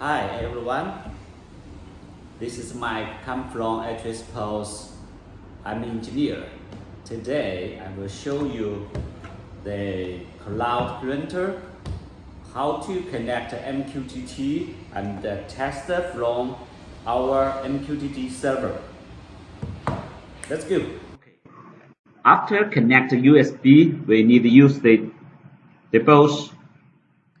Hi everyone. This is Mike. Come from Actress Post. I'm an engineer. Today I will show you the cloud printer, how to connect MQTT and test from our MQTT server. Let's go. After connect USB, we need to use the, the both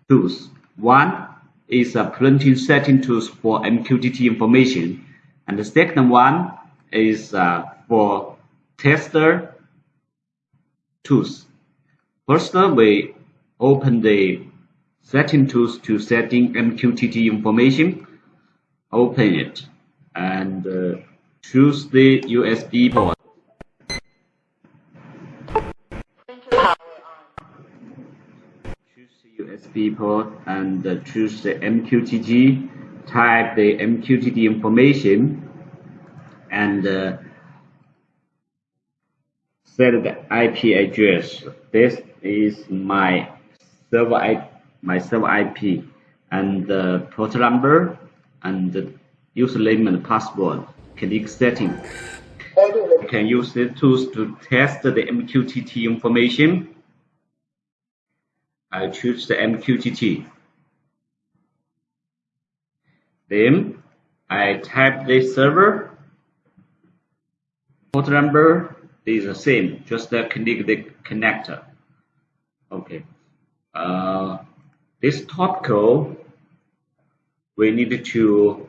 tools. One is a printing setting tools for MQTT information, and the second one is uh, for tester tools. First, we open the setting tools to setting MQTT information. Open it and uh, choose the USB port. USB port and uh, choose the MQTT. Type the MQTT information and uh, set the IP address. This is my server IP, my server IP and the port number and the username and password. Click setting. You can use the tools to test the MQTT information. I choose the MQTT. Then I type the server. Port number is the same, just click the connector. Okay. Uh, this top code we need to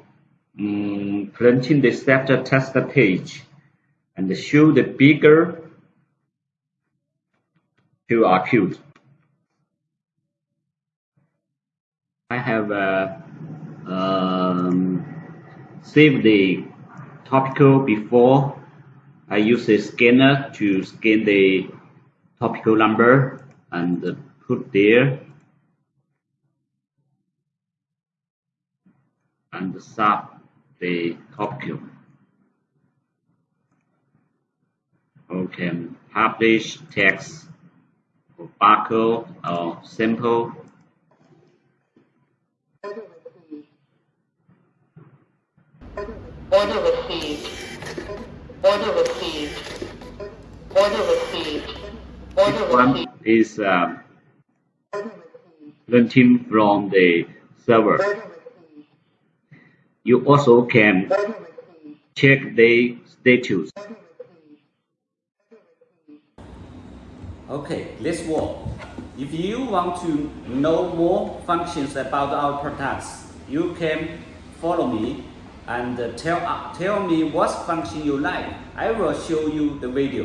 um, print in the starter test the page and show the bigger QR code. I have uh, um, saved the topical before. I use a scanner to scan the topical number and put there. And sub the topical. Okay, publish text or barcode or simple Order received. Order received. Order received. Order one received. is uh, printing from the server. You also can check the status. Okay, let's work. If you want to know more functions about our products, you can follow me and tell, tell me what function you like. I will show you the video.